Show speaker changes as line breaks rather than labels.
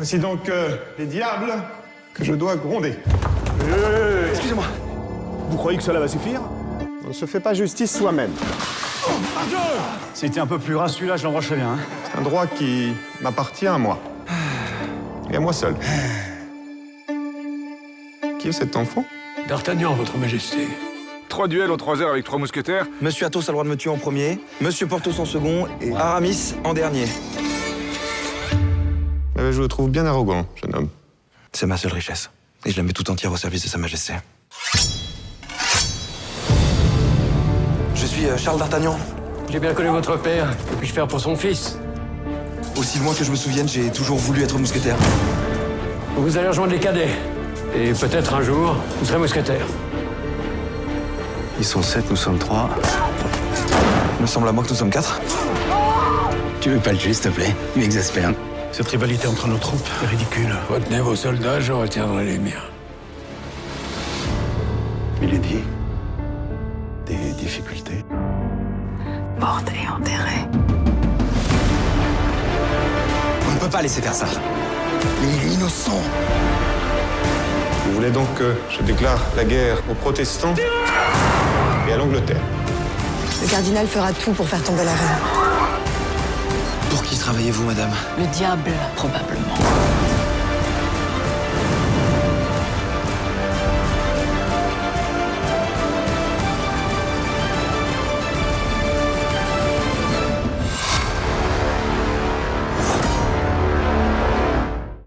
Voici donc euh, les diables que je dois gronder.
Excusez-moi. Vous croyez que cela va suffire?
On ne se fait pas justice soi-même.
C'était un peu plus gras celui-là, je bien. Hein.
C'est un droit qui m'appartient à moi. Et à moi seul. Qui est cet enfant?
D'Artagnan, votre majesté.
Trois duels en trois heures avec trois mousquetaires.
Monsieur Athos a le droit de me tuer en premier, Monsieur Porthos en second et Aramis en dernier.
Je le trouve bien arrogant, jeune homme.
C'est ma seule richesse. Et je la mets tout entière au service de Sa Majesté. Je suis euh, Charles d'Artagnan.
J'ai bien connu votre père. Que puis-je faire pour son fils?
Aussi loin que je me souvienne, j'ai toujours voulu être mousquetaire.
Vous allez rejoindre les cadets. Et peut-être un jour, vous serez mousquetaire.
Ils sont sept, nous sommes trois.
Il me semble à moi que nous sommes quatre.
Tu veux pas le tuer, s'il te plaît? Il m'exaspère.
Cette rivalité entre nos troupes est ridicule.
Retenez vos soldats, je retiendrai les miens.
Milady, des difficultés?
Morte et enterrée.
On ne peut pas laisser faire ça. Il est innocent.
Vous voulez donc que je déclare la guerre aux protestants et à l'Angleterre?
Le cardinal fera tout pour faire tomber la reine.
Travaillez-vous, madame?
Le diable, probablement.